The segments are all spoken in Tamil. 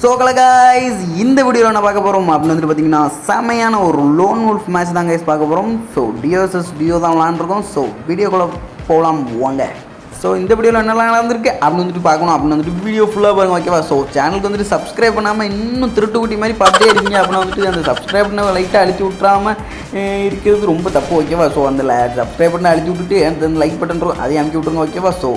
ஸோ கலகாய்ஸ் இந்த வீடியோவில் என்ன பார்க்க போகிறோம் அப்படின்னு வந்துட்டு பார்த்தீங்கன்னா செமையான ஒரு லோன் வுல்ஃப் மேட்ச் தான் கைஸ் பார்க்க போகிறோம் ஸோ டியோசஸ் டியோ தான் விளாண்டுருக்கோம் ஸோ வீடியோக்குள்ளே போகலாம் வாங்க. ஸோ இந்த வீடியோவில் என்னெல்லாம் நடந்திருக்கு? அப்படின்னு வந்துட்டு பார்க்கணும். அப்படின்னு வந்துட்டு வீடியோ ஃபுல்லாக பாருங்க ஓகேவா ஸோ சேனலுக்கு வந்துட்டு சப்ஸ்கிரைப் பண்ணாமல் இன்னும் திருட்டு குட்டி மாதிரி பார்த்தே இருக்கீங்க. அப்படின்னு வந்துட்டு அந்த சப்ஸ்கிரைப் பண்ண லைட்டாக அழுத்தி விட்றாம இருக்கிறது ரொம்ப தப்பு ஓகேவா ஸோ அந்த சப்ஸ்கிரைப் பண்ண அழுத்தி விட்டுட்டு அந்த லைக் பட்டன் இருக்கும் அதையும் அமுக்கி விட்ருங்க ஓகேவா ஸோ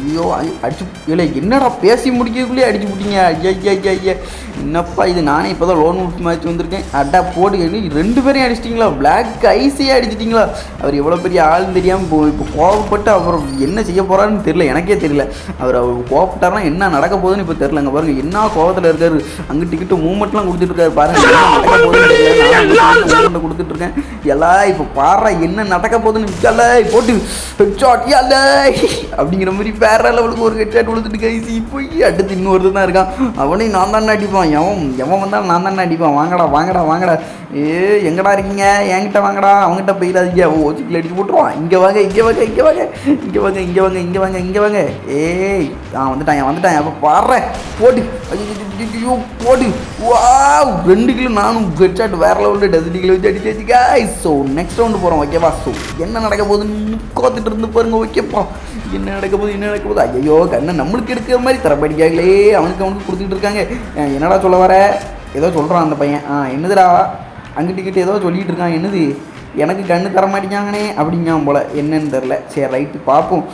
ஐயோ அடிச்சு இல்லை என்னடா பேசி முடிக்கிறதுக்குள்ளேயே அடிச்சு விட்டீங்க? ஐயா ஐயா ஐயா என்னப்பா இது? நானே இப்போ தான் லோன் உட் மாதிரி வந்திருக்கேன். அட்டா போட்டு ரெண்டு பேரையும் அடிச்சிட்டிங்களா? பிளாக் ஐஸே அடிச்சிட்டிங்களா? அவர் எவ்வளோ பெரிய ஆள்னு தெரியாமல் இப்போ இப்போ கோவப்பட்டு அவர் என்ன செய்ய போகிறாருன்னு தெரியல எனக்கே தெரியல. அவர் அவர் கோவப்பட்டாருன்னா என்ன நடக்க போகுதுன்னு இப்போ தெரிலங்க பாருங்க என்ன கோபத்தில் இருக்காரு. அங்கே டிக்கெட்டு மூமெண்ட்லாம் கொடுத்துட்டு இருக்காரு பாருங்க நடக்க போகுதுன்னு நான் கொடுத்துட்டு இருக்கேன் இப்போ பாடுறா என்ன நடக்க போகுதுன்னு எல்ல போட்டு ஹெட்ஷாட் அப்படிங்கிற மாதிரி வேற லெவலுக்கு ஒரு ஹெட்ஷாட் கொடுத்துட்டு கைசி போய் அடுத்து இன்னொரு தான் இருக்கான். அவனையும் நான் தானே அடிப்பான். எவன் எவன் வந்தாலும் நான் தானே அடிப்பான். வாங்கடா வாங்கடா வாங்கடா. ஏ எங்கடா இருக்கீங்க? என்கிட்ட வாங்கடா. அவங்ககிட்ட போயிடாதீங்க. ஓ சிக்கில் அடிச்சு போட்டுருவான். இங்கே வாங்க இங்கே வாங்க இங்கே வாங்க. இங்கே வாங்க இங்கே வாங்க. இங்கே இங்கே வாங்க இங்கே வாங்க. ஏய் ஆ வந்துட்டான் வந்துட்டான். அப்போ பாடுறேன் போட்டு ஐயோ போட்டு வா ரெண்டு கிலோ நானும் ஹெட்ஷாட் வேற லெவலில் டசன் கிலோ வச்சு அடிச்சு காய் ஸோ நெக்ஸ்ட் ரவுண்டு போகிறோம் ஓகேவா ஸோ என்ன நடக்க போகுதுன்னு கோத்துட்டு இருந்து பாருங்க ஓகேப்பா என்ன நடக்க போகுது என்ன நடக்க போகுது? ஐயோ கண்ணை நம்மளுக்கு எடுக்கிற மாதிரி தரப்படிக்காங்களே அவனுக்கு அவனுக்கு கொடுத்துட்டு இருக்காங்க. என்னடா சொல்ல வர? ஏதோ சொல்கிறான் அந்த பையன். ஆ என்னதுடா? அங்கிட்டு கிட்ட ஏதோ சொல்லிகிட்டு இருக்கான். என்னது? எனக்கு கண்ணு தர மாட்டேங்காங்கனே அப்படிங்காம் போல. என்னன்னு தெரில சரி ரைட்டு பார்ப்போம்.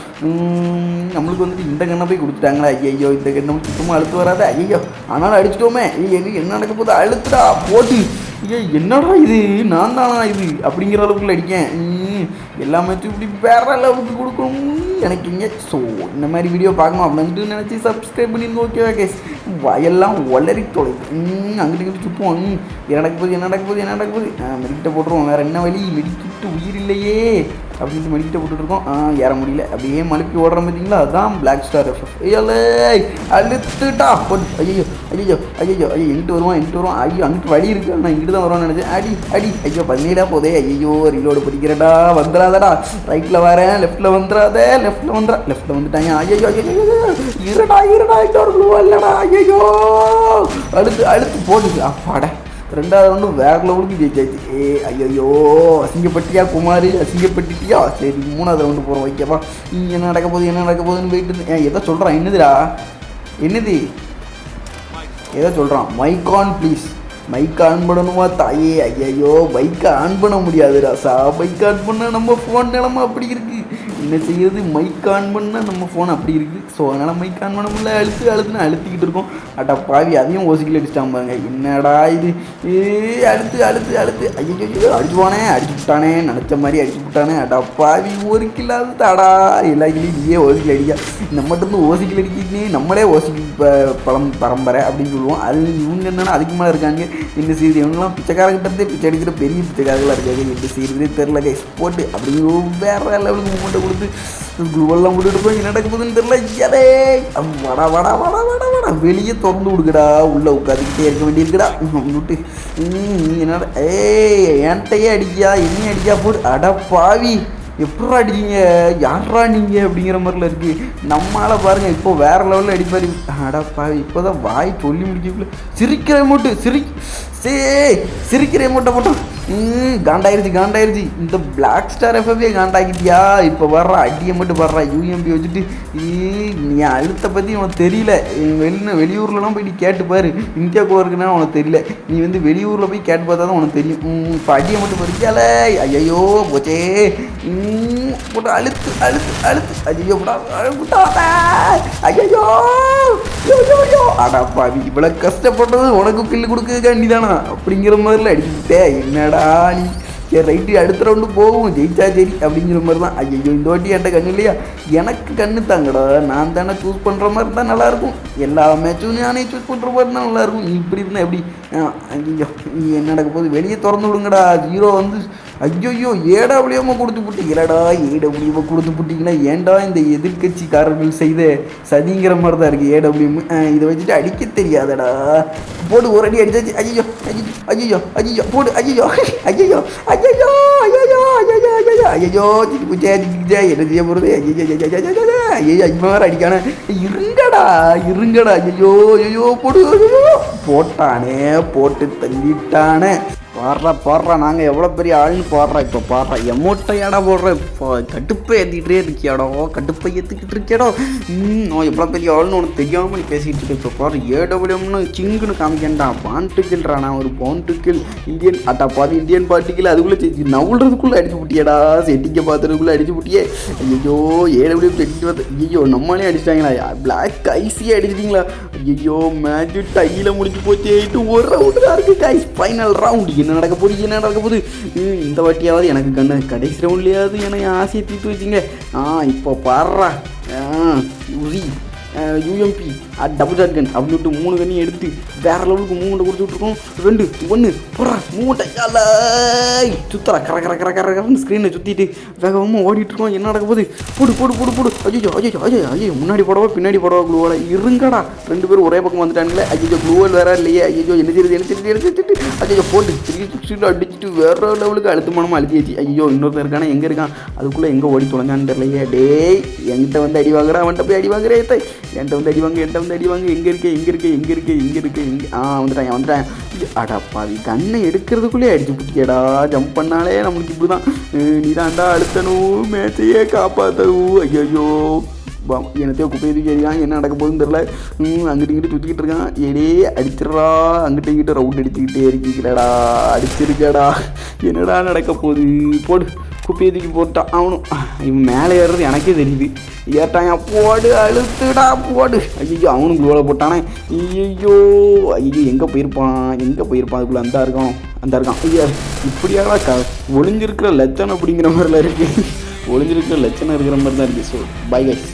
நம்மளுக்கு வந்துட்டு இந்த கண்ணை போய் கொடுத்துட்டாங்களா. ஐயோ இந்த கண்ணை சுத்தமாக அழுத்து வராத. ஐயோ ஆனாலும் அடிச்சிட்டோமே. ஐயோ என்ன நடக்க போகுது? அழுத்துடா போட்டு. ஐயோ என்னடா இது? நான் தானா இது? அப்படிங்கிற அளவுக்குள்ள அடிக்கேன். எல்லாமே எல்லா இப்படி வேற லெவலுக்கு கொடுக்கணும். எனக்கு இங்கே ஸோ இந்த மாதிரி வீடியோ பார்க்கணும் அப்படின்ட்டு நினச்சி சப்ஸ்கிரைப் பண்ணிருங்க ஓகேவா கேஸ் வயல்லாம் ஒளரி தொலை. அங்கிட்டு இங்கிட்டு சுற்றுவோம் ம், என்ன நடக்க போகுது என்ன நடக்க போகுது என்ன நடக்க போகுது? மெடிக்கிட்ட போட்டுருவோம். வேறு என்ன வழி? மெடிக்கிட்டு உயிர் இல்லையே. அப்படின்னு மெடிக்கிட்ட போட்டுட்ருக்கோம். ஏற முடியல. அப்படியே மலுப்பி ஓடுற பார்த்தீங்களா அதுதான் பிளாக் ஸ்டார் எஃப்எஃப் ஐயோலே அழுத்துட்டா. போட்டு ஐயோ ஐயோ ஐயோ ஐயோ எங்கிட்டு வருவான் எங்கிட்டு வருவான்? ஐயோ அங்கிட்டு வழி இருக்கு. நான் இங்கிட்டு தான் வருவான்னு நினச்சேன். அடி அடி. ஐயோ பதினேடா போதே. ஐயோ ரீலோடு பிடிக்கிறடா. வந்துடாதடா ரைட்டில் வரேன் லெஃப்ட்டில் வந்துடாத லெஃப்ட்டில் வந்துடா லெஃப்ட்டில் வந்துட்டாங்க. ஐயோ ஐயோ இருடா இருடா. இன்னொரு ப்ளூ இல்லடா ஐயோ அழுத்து அழுத்து போட்டுது அப்பாடா. ரெண்டாவது ஒன்று வேற லெவலுக்கு ஜெயிச்சாச்சு. ஏ ஐயோ அசிங்கப்பட்டியா குமார் அசிங்கப்பட்டுட்டியா? சரி மூணாவது ரவுண்டு போகிறோம் ஓகேவா என்ன நடக்க போகுது என்ன நடக்க போகுதுன்னு போயிட்டு ஏன் எதை சொல்கிறான் என்னதுடா? என்னது? எதை சொல்கிறான் mic on please mic on பண்ணணுமா தாயே? ஐயையோ பைக்கை ஆன் பண்ண முடியாது ராசா பைக் ஆன் பண்ண நம்ம ஃபோன் நிலமா அப்படி இருக்கு. என்ன செய்யறது? மைக் ஆன் பண்ணால் நம்ம ஃபோன் அப்படி இருக்குது ஸோ அதனால் மைக் ஆன் பண்ண முடியல. அழுத்து அழுத்துன்னு அழுத்திக்கிட்டு இருக்கோம். அட்டா பாவி அதையும் ஓசிக்கல அடிச்சிட்டான் பாருங்க. என்னடா இது? ஏ அழுத்து அழுத்து அழுத்து. ஐயோ அடிச்சுவானே அடிச்சு விட்டானே நினச்ச மாதிரி அடிச்சு விட்டானே. அடா பாவி ஒரு கில்லாது தடா எல்லா கிளியும் நீயே ஓசிக்கல் அடிக்கா. நம்ம இருந்து ஓசிக்கல் அடிக்கிட்டே நம்மளே ஓசிக்கல் ப- பழம் பரம்பரை அப்படின்னு சொல்லுவோம். அது இவங்க என்னன்னா அதுக்கு மேலே இருக்காங்க. என்ன செய்யுது? இவங்கெல்லாம் பிச்சைக்காரங்கிட்டே பிச்சை அடிக்கிற பெரிய பிச்சைக்காரங்களாக இருக்காங்க. என்ன செய்யுறதே தெரில கைஸ் போட்டு அப்படிங்கிற வேற லெவலுக்கு மூமெண்ட்டை கொடுத்து குளுவெல்லாம் விட்டுட்டு போய் நடக்க போகுதுன்னு தெரில எதே வடா வடா வடா வடா வடா. வெளியே திறந்து விடுக்கடா உள்ளே உட்காந்துக்கிட்டே இருக்க வேண்டியிருக்குடா. விட்டு நீ என்னடா? ஏய் என்கிட்டயே அடிக்கியா? என்ன அடிக்கா போடு. அட பாவி எப்படா அடிக்கீங்க யாரா நீங்க அப்படிங்கிற மாதிரில இருக்கு. நம்மளால பாருங்க இப்போ வேற லெவலில் அடிப்பாரு. அடப்பா இப்போதான் வாய் சொல்லி முடிக்கல சிரிக்கிற மூட்டு சிரி சே சிரிக்கிற மூட்டை போட்டோம். ம் காண்டாயிருச்சு காண்டாயிருச்சு. இந்த பிளாக் ஸ்டார் எஃப்எஃபே காண்டாக்கிட்டியா? இப்போ வர்ற அடியை மட்டும் வர்றா யூஎம்பி வச்சுட்டு நீ அழுத்த பற்றி உனக்கு தெரியல. வெளியில் வெளியூர்லலாம் போய் நீ கேட்டு பாரு. இந்தியாக்குள்ள இருக்குன்னா உனக்கு தெரியல. நீ வந்து வெளியூரில் போய் கேட்டு பார்த்தா தான் உனக்கு தெரியும். இப்போ அடியை மட்டும் பறிக்கால ஐயோ போச்சே. ம், போட்டு அழுத்து அழுத்து அழுத்து. ஐயோ போட்டா ஐயோ ஐயோ அடப்பா நீ இவ்வளோ கஷ்டப்பட்டது உனக்கு கில்லு கொடுக்க வேண்டிதானா அப்படிங்கிற மாதிரில அடிச்சுட்டே என்னடா நீ? சரி ரைட்டு அடுத்த ரவுண்டு போகும் ஜெயிச்சா சரி அப்படிங்கிற மாதிரி தான். ஐயோ இந்த வாட்டி என்கிட்ட கண்ணு இல்லையா? எனக்கு கண்ணு தாங்கடா. நான் தானே சூஸ் பண்ணுற மாதிரி தான் நல்லாயிருக்கும். எல்லா மேட்சும் நானே சூஸ் பண்ணுற மாதிரி தான் நல்லாயிருக்கும். நீ இப்படி இருந்தால் எப்படி? ஐயோ நீ என்ன நடக்க போகுது? வெளியே திறந்து விடுங்கடா. ஜீரோ வந்து ஐயோயோ ஏடபிள்யூஎம் கொடுத்து புட்டீங்களடா ஏடபிள்யூஎம் கொடுத்து போட்டிங்கன்னா ஏன்டா இந்த எதிர்கட்சிக்காரர்கள் செய்த சதிங்கிற மாதிரி தான் இருக்குது ஏடபிள்யூ இதை வச்சுட்டு அடிக்க தெரியாதடா போடு ஒரு அடி அடிச்சாச்சு ஐயோ ஐயோ ஐயோ போடு ஐயோ ஐயோ ஐயோ ஐயோ ஐயோ ஐயோ ஐயோ சிக்கு குச்சே சிக்கு என்ன செய்ய போகிறது ஐயோ ஐயோ ஐயோ அடிக்கான இருங்கடா இருங்கடா ஐயோ ஐயோ போடு ஐயோ போட்டானே போட்டு தள்ளிட்டானே பாடுறா பாடுறா நாங்கள் எவ்வளோ பெரிய ஆள்னு பாடுறா இப்போ பாடுறா. எமோட்டையாடா போடுற இப்போ கடுப்பை ஏற்றிக்கிட்டே இருக்கியாடோ கடுப்பை ஏற்றுக்கிட்டு இருக்கியாடோ. ம் நான் எவ்வளோ பெரிய ஆள்னு உனக்கு தெரியாமல் நீ பேசிகிட்டு இருக்க இப்போ பாரு ஏடபிள்யூம்னு சிங்குன்னு காமிக்கண்டா பாண்டுக்கில்றா நான் ஒரு பாண்டுக்கில் இந்தியன் அட்டா பாதி இந்தியன் பாட்டுக்கில் அதுக்குள்ளே செஞ்சு நவுள்றதுக்குள்ளே அடிச்சு விட்டியாடா செட்டிங்க பார்த்துறதுக்குள்ளே அடிச்சு விட்டியே ஐயோ ஏடபிள்யூ செட்டிட்டு பார்த்து ஐயோ நம்மளே அடிச்சிட்டாங்களா? பிளாக் ஐசியே அடிச்சிட்டிங்களா? ஐயோ மேட்ச் டையில் முடிஞ்சு போச்சு ஒரு ரவுண்டு தான் இருக்குது கைஸ் ஃபைனல் ரவுண்ட் என்ன நடக்க போகுது என்ன நடக்க போகுது? ம், இந்த வாட்டியாவது எனக்கு கண்ணு கடைசி ரவுண்ட்லேயாவது என்னை ஆசையை தீர்த்து வச்சிங்க. ஆ இப்போ பாடுறா. உரி. யூஎம்பி டபுள் ஷாட் கன் அப்படின்ட்டு மூணு கண்ணையும் எடுத்து வேற லெவலுக்கு மூமெண்ட்டை கொடுத்து விட்ருக்கோம் ரெண்டு ஒன்று போடுறா மூமெண்ட்டை சுத்தரா கர கர கர கர கரன்னு ஸ்க்ரீனை சுற்றிட்டு வேகமாக ஓடிட்டுருக்கோம் என்ன நடக்க போகுது? போடு போடு போடு போடு. ஐயோ ஐயோ ஐயோ ஐயோ முன்னாடி போடவா பின்னாடி போடவா குளூவோட இருங்கடா. ரெண்டு பேரும் ஒரே பக்கம் வந்துட்டாங்களே ஐயோ குளூவல் வேற இல்லையே. ஐயோ என்ன செய்யுது என்ன செய்யுது என்ன செய்யுது ஐயோ போட்டு த்ரீ அடிச்சுட்டு வேற லெவலுக்கு அழுத்தமானமாக அழுத்தியாச்சு. ஐயோ இன்னொருத்தன் இருக்கானே? எங்கே இருக்கான்? அதுக்குள்ளே எங்கே ஓடி தொலைஞ்சான்னு தெரியலையே. டேய் என்கிட்ட வந்து அடி வாங்குறா. அவன்கிட்ட போய் அடி வாங்குறே என்கிட்ட வந்து அடி வாங்க என்கிட்ட வந்து அடி வாங்க. எங்கே இருக்கே எங்கே இருக்கே எங்கே இருக்கே எங்கே இருக்கே எங்கே ஆ வந்துட்டேன் வந்துட்டான். அடா பாவி கண்ணை எடுக்கிறதுக்குள்ளே அடிச்சு பிடிக்கடா ஜம்ப் பண்ணாலே நம்மளுக்கு இப்படி தான் நீ தாண்டா அழுத்தணும் மேட்சையே காப்பாற்றணும் ஐயோ என்னத்தையோ குப்பையை தூக்கி அடிக்கான் என்ன நடக்க போகுதுன்னு தெரில அங்கிட்டு இங்கிட்டு சுற்றிக்கிட்டு இருக்கான். ஏடே அடிச்சிடறா. அங்கிட்ட இங்கிட்ட ரவுண்ட் அடிச்சுக்கிட்டே இருக்கிறடா அடிச்சிருக்கடா. என்னடா நடக்க போகுது? போடு. குப்பையை தூக்கி போட்டான் அவனும் இவன் மேலே ஏறுறது எனக்கே தெரியுது. ஏட்டான் போடு அழுத்துடா போடு. ஐயோ அவனும் குளோவில் போட்டானே. ஐயோ ஐயோ எங்கே போயிருப்பான்? எங்கே போயிருப்பான்? அதுக்குள்ளே அந்த இருக்கான் அந்த இருக்கான் ஐயா இப்படியாக க ஒளிஞ்சிருக்கிற லட்சணம் அப்படிங்கிற மாதிரிலாம் இருக்குது ஒளிஞ்சிருக்கிற லட்சணம் இருக்கிற மாதிரி தான் இருக்குது ஸோ பை கைஸ்